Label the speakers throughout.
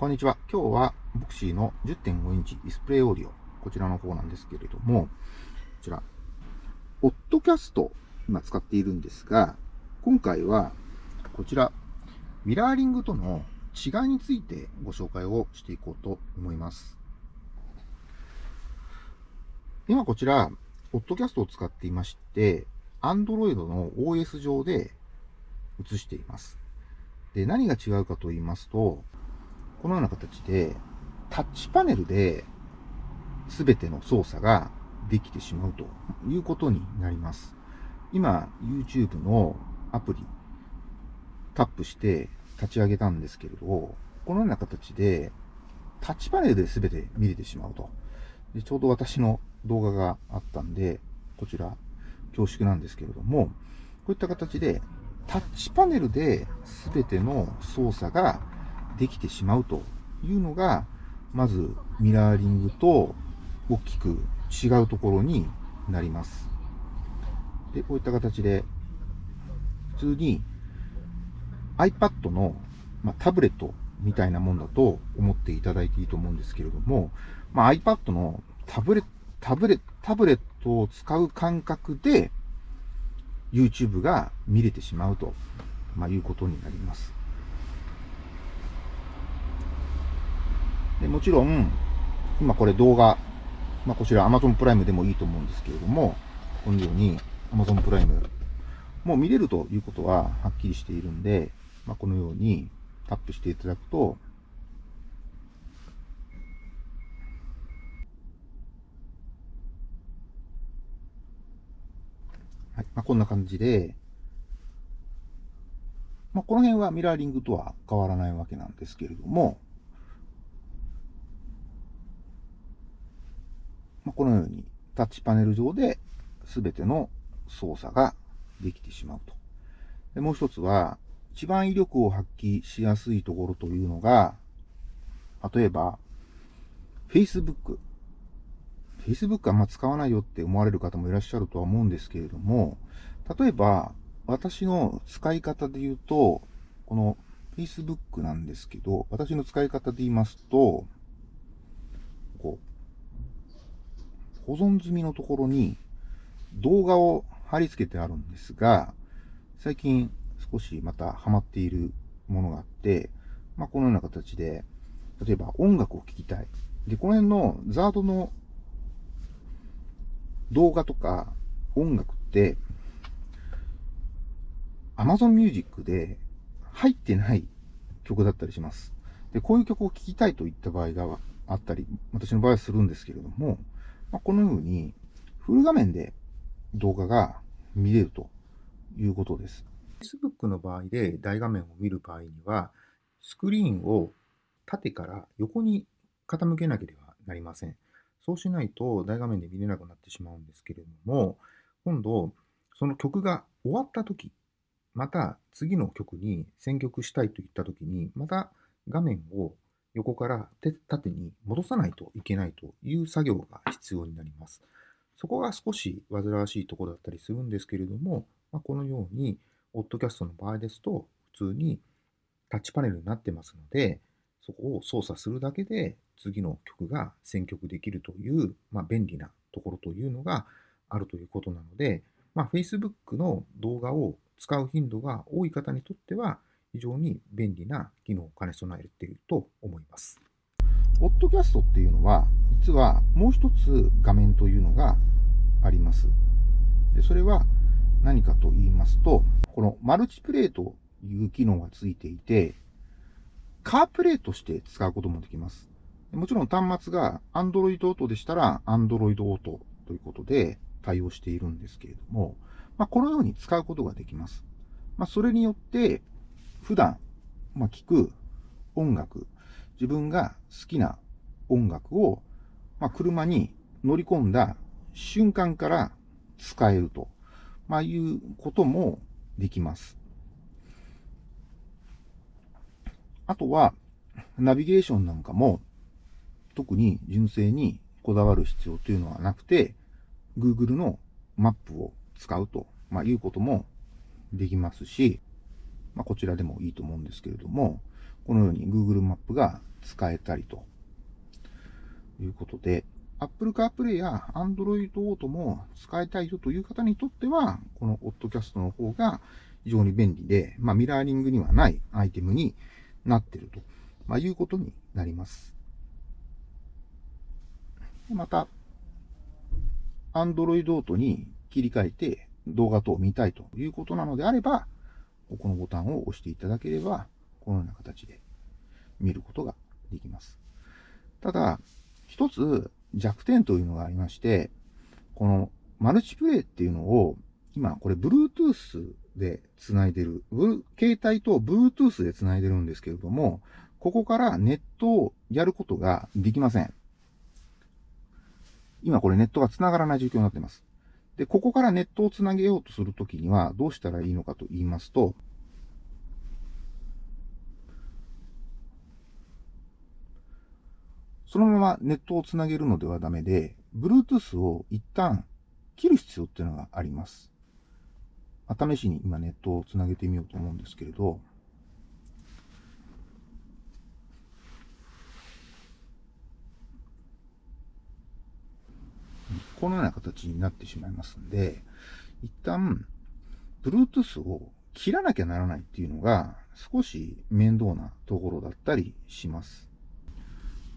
Speaker 1: こんにちは。今日は VOXY の10.5インチディスプレイオーディオ。こちらの方なんですけれども、こちら、 Ottocast、今使っているんですが、今回は、こちら、ミラーリングとの違いについてご紹介をしていこうと思います。今こちら、 Ottocast を使っていまして、Android の OS 上で映しています。で、何が違うかと言いますと、このような形で、タッチパネルで全ての操作ができてしまうということになります。今、YouTube のアプリ、タップして立ち上げたんですけれど、このような形で、タッチパネルで全て見れてしまうと。でちょうど私の動画があったんで、こちら、恐縮なんですけれども、こういった形で、タッチパネルで全ての操作ができてしまうというのが、まずミラーリングと大きく違うところになります。で、こういった形で、普通に iPad の、まあ、タブレットみたいなもんだと思っていただいていいと思うんですけれども、まあ、iPad のタブレット、タブレタブレットを使う感覚で YouTube が見れてしまうと、まあ、いうことになります。でもちろん、今これ動画、まあ、こちら Amazon プライムでもいいと思うんですけれども、このように Amazon プライム、もう見れるということははっきりしているんで、まあ、このようにタップしていただくと、はいまあ、こんな感じで、まあ、この辺はミラーリングとは変わらないわけなんですけれども、まあ、このようにタッチパネル上で全ての操作ができてしまうと。でもう一つは、一番威力を発揮しやすいところというのが、例えば、Facebook。Facebook あんま使わないよって思われる方もいらっしゃるとは思うんですけれども、例えば、私の使い方で言うと、この Facebook なんですけど、私の使い方で言いますと、こう、保存済みのところに動画を貼り付けてあるんですが、最近少しまたハマっているものがあって、まあ、このような形で、例えば音楽を聴きたい。で、この辺のザードの動画とか音楽って、Amazon Music で入ってない曲だったりします。で、こういう曲を聴きたいといった場合があったり、私の場合はするんですけれども、まあ、このようにフル画面で動画が見れるということです。Facebook の場合で大画面を見る場合には、スクリーンを縦から横に傾けなければなりません。そうしないと大画面で見れなくなってしまうんですけれども、今度、その曲が終わった時、また次の曲に選曲したいといった時に、また画面を横から縦に戻さないといけないという作業が必要になります。そこが少し煩わしいところだったりするんですけれども、まあ、このように、オッドキャストの場合ですと、普通にタッチパネルになってますので、そこを操作するだけで次の曲が選曲できるという、まあ、便利なところというのがあるということなので、まあ、Facebook の動画を使う頻度が多い方にとっては、非常に便利な機能を兼ね備えていると思います。オッドキャストっていうのは、実はもう一つ画面というのがあります。でそれは何かと言いますと、このマルチプレイという機能がついていて、カープレイとして使うこともできます。もちろん端末が Android Auto でしたら Android Auto ということで対応しているんですけれども、まあ、このように使うことができます。まあ、それによって普段、まあ、聞く音楽、自分が好きな音楽を、まあ、車に乗り込んだ瞬間から使えると、まあ、いうこともできます。あとは、ナビゲーションなんかも、特に純正にこだわる必要というのはなくて、Google のマップを使うと、まあ、いうこともできますし、まあ、こちらでもいいと思うんですけれども、このように Google マップが使えたりということで、Apple CarPlay や Android Auto も使いたいよという方にとっては、この Oddcast の方が非常に便利で、まあ、ミラーリングにはないアイテムになっていると、まあ、いうことになります。また、Android Auto に切り替えて動画等を見たいということなのであれば、このボタンを押していただければ、このような形で見ることができます。ただ、一つ弱点というのがありまして、このマルチプレイっていうのを、今これ Bluetooth で繋いでる、携帯と Bluetooth で繋いでるんですけれども、ここからネットをやることができません。今これネットが繋がらない状況になっています。で、ここからネットを繋げようとするときにはどうしたらいいのかと言いますと、そのままネットをつなげるのではダメで、Bluetooth を一旦切る必要っていうのがあります。試しに今ネットをつなげてみようと思うんですけれど、このような形になってしまいますんで、一旦、Bluetooth を切らなきゃならないっていうのが少し面倒なところだったりします。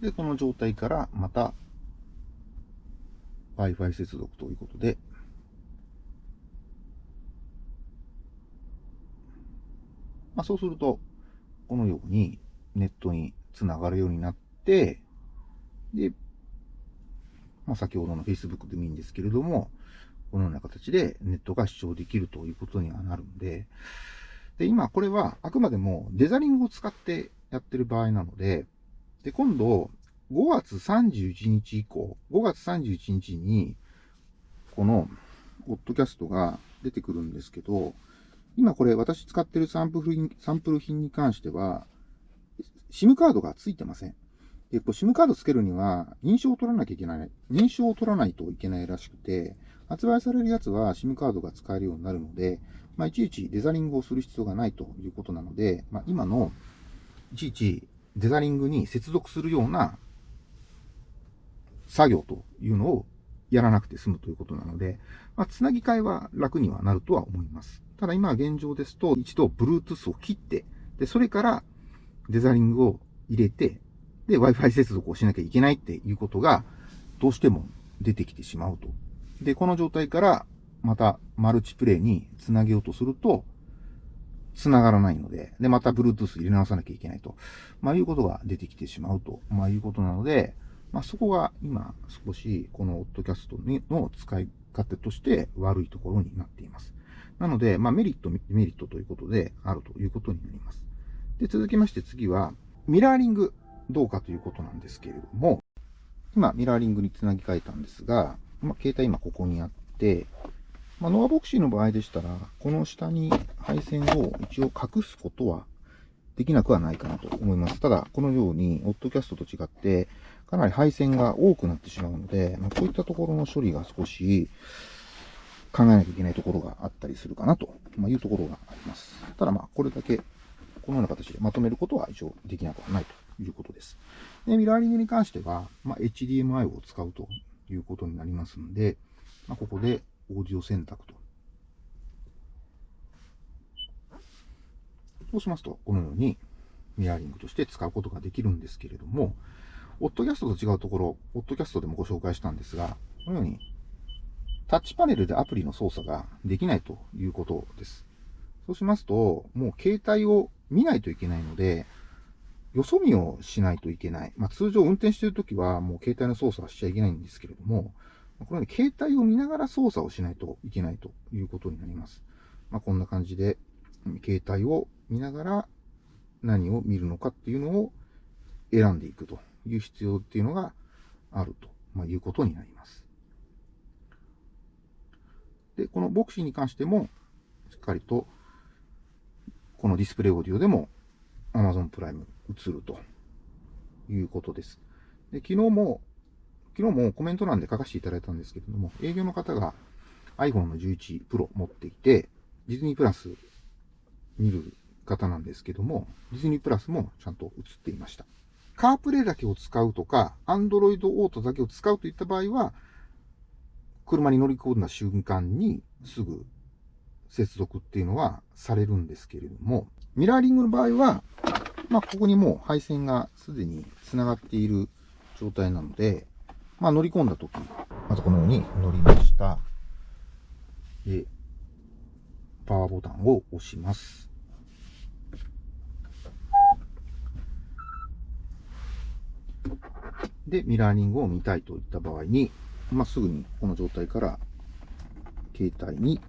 Speaker 1: で、この状態からまた Wi-Fi 接続ということで、まあ、そうすると、このようにネットにつながるようになって、で、まあ、先ほどの Facebook でもいいんですけれども、このような形でネットが視聴できるということにはなるんで、で、今これはあくまでもデザリングを使ってやってる場合なので、で、今度、5月31日以降、5月31日に、この、ポッドキャストが出てくるんですけど、今これ私使ってるサンプル品サンプル品に関しては、SIM カードが付いてません。で、こ SIM カード付けるには認証を取らなきゃいけない、認証を取らないといけないらしくて、発売されるやつは SIM カードが使えるようになるので、まあ、いちいちデザリングをする必要がないということなので、まあ、今のいちいちデザリングに接続するような作業というのをやらなくて済むということなので、まあ、つなぎ替えは楽にはなるとは思います。ただ今現状ですと、一度 Bluetooth を切って、で、それからデザリングを入れて、で、Wi-Fi 接続をしなきゃいけないっていうことが、どうしても出てきてしまうと。で、この状態からまたマルチプレイにつなげようとすると、繋がらないので、で、また Bluetooth 入れ直さなきゃいけないと、まあいうことが出てきてしまうと、まあいうことなので、まあそこが今少しこのオッドキャストの使い方として悪いところになっています。なので、まあメリット、メリットということであるということになります。で、続きまして次は、ミラーリングどうかということなんですけれども、今、ミラーリングにつなぎ替えたんですが、まあ、携帯今ここにあって、まあ、ノアボクシーの場合でしたら、この下に配線を一応隠すことはできなくはないかなと思います。ただ、このように、オッドキャストと違って、かなり配線が多くなってしまうので、まあ、こういったところの処理が少し考えなきゃいけないところがあったりするかなというところがあります。ただまあ、これだけ、このような形でまとめることは一応できなくはないということです。で、ミラーリングに関しては、まあ、HDMI を使うということになりますので、まあ、ここでオーディオ選択と。そうしますと、このようにミラーリングとして使うことができるんですけれども、オッドキャストと違うところ、オッドキャストでもご紹介したんですが、このようにタッチパネルでアプリの操作ができないということです。そうしますと、もう携帯を見ないといけないので、よそ見をしないといけない。まあ、通常運転しているときはもう携帯の操作はしちゃいけないんですけれども、このように携帯を見ながら操作をしないといけないということになります。まあ、こんな感じで、携帯を見ながら何を見るのかっていうのを選んでいくという必要っていうのがあると、まいうことになります。で、このボクシーに関しても、しっかりと、このディスプレイオーディオでも Amazon プライム映るということです。で、昨日も昨日もコメント欄で書かせていただいたんですけれども、営業の方が iPhone の11 Pro 持っていて、ディズニープラス見る方なんですけども、ディズニープラスもちゃんと映っていました。カープレイだけを使うとか、Android Auto だけを使うといった場合は、車に乗り込んだ瞬間にすぐ接続っていうのはされるんですけれども、ミラーリングの場合は、まあ、ここにもう配線がすでに繋がっている状態なので、まあ、乗り込んだ時、まずこのように乗りました。で、パワーボタンを押します。で、ミラーリングを見たいといった場合に、まあ、すぐにこの状態から携帯に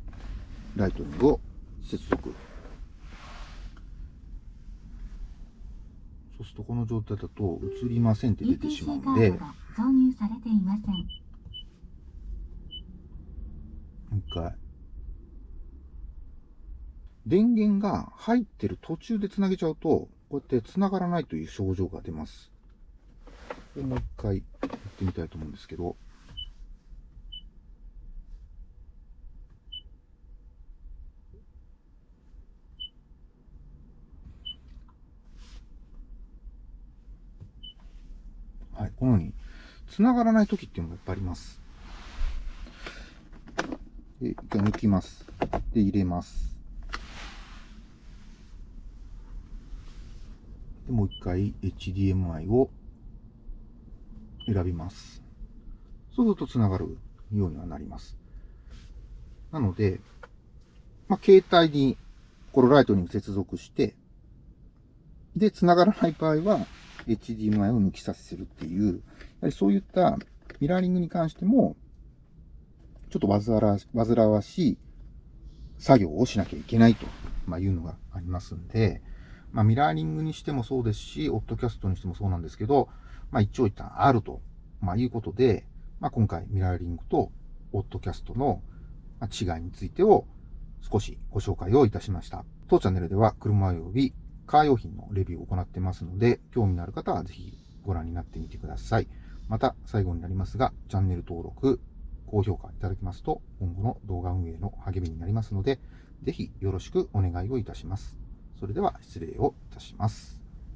Speaker 1: ライトニングを接続。そうするとこの状態だと映りませんって出てしまうんで、挿入されていません。もう一回。電源が入ってる途中で繋げちゃうと、こうやって繋がらないという症状が出ます。もう一回やってみたいと思うんですけど、このように、繋がらない時っていうのがやっぱいあります。で、一回抜きます。で、入れます。で、もう一回 HDMI を選びます。そうすると繋がるようにはなります。なので、まあ、携帯にこのライトニング接続して、で、繋がらない場合は、HDMI を抜き差しするっていう、やはりそういったミラーリングに関しても、ちょっと煩わしい作業をしなきゃいけないと、いうのがありますんで、まあ、ミラーリングにしてもそうですし、オッドキャストにしてもそうなんですけど、まあ、一長一短あると、まあ、いうことで、まあ、今回ミラーリングとオッドキャストの違いについてを少しご紹介をいたしました。当チャンネルでは車及びカー用品のレビューを行ってますので、興味のある方はぜひご覧になってみてください。また、最後になりますが、チャンネル登録、高評価いただきますと、今後の動画運営の励みになりますので、ぜひよろしくお願いをいたします。それでは失礼をいたします。